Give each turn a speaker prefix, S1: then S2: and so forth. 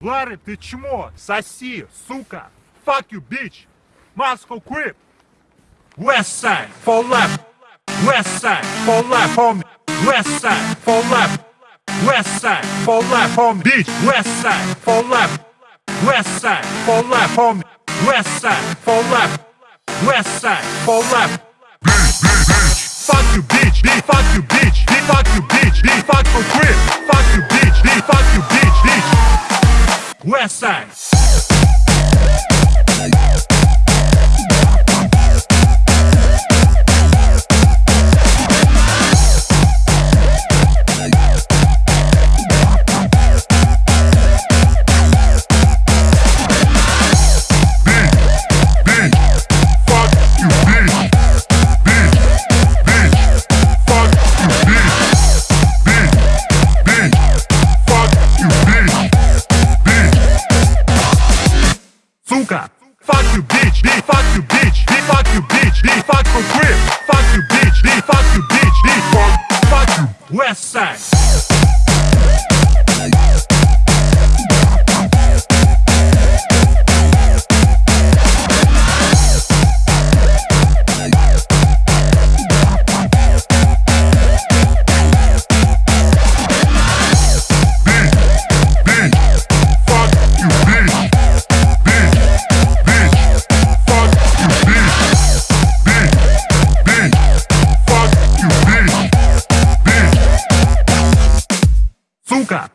S1: Ларри, ты чмо, соси, сука. Fuck you, bitch. Moscow crip. West side, for left. West side, for left, homie. West side, for left. West side, for left, homie. Bitch, west side, for left. West side, for left, homie. West side, for left. West side, for left. Bitch, bitch, bitch. Fuck you, bitch. Bitch, fuck you, bitch. Bitch. Fuck you bitch, bitch, fuck you bitch, bitch, fuck you bitch, bitch, fuck for grip, fuck you bitch, bitch, fuck you bitch, bitch, fuck, fuck you, West Side. そうか。